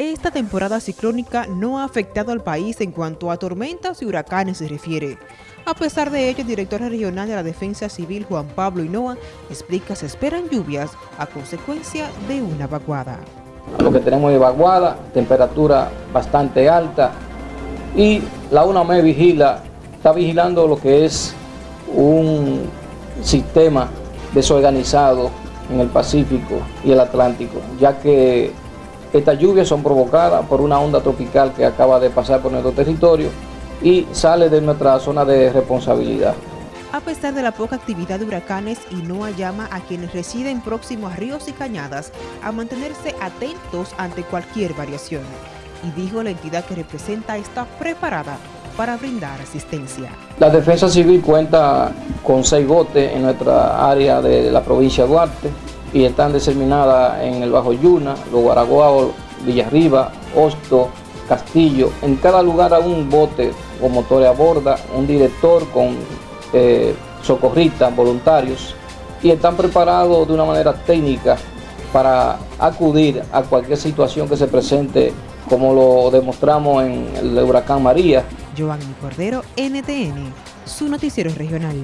Esta temporada ciclónica no ha afectado al país en cuanto a tormentas y huracanes se refiere. A pesar de ello, el director regional de la Defensa Civil, Juan Pablo Hinoa, explica se esperan lluvias a consecuencia de una vaguada. Lo que tenemos es vaguada, temperatura bastante alta y la UNAME vigila, está vigilando lo que es un sistema desorganizado en el Pacífico y el Atlántico, ya que estas lluvias son provocadas por una onda tropical que acaba de pasar por nuestro territorio y sale de nuestra zona de responsabilidad. A pesar de la poca actividad de huracanes, Inoa llama a quienes residen próximos a ríos y cañadas a mantenerse atentos ante cualquier variación. Y dijo la entidad que representa está preparada para brindar asistencia. La Defensa Civil cuenta con seis botes en nuestra área de la provincia de Duarte y están diseminadas en el Bajo Yuna, Los Guaraguao, Villarriba, Hosto, Castillo. En cada lugar hay un bote con motores a borda, un director con eh, socorristas, voluntarios y están preparados de una manera técnica para acudir a cualquier situación que se presente como lo demostramos en el huracán María. Giovanni Cordero, NTN, su noticiero regional.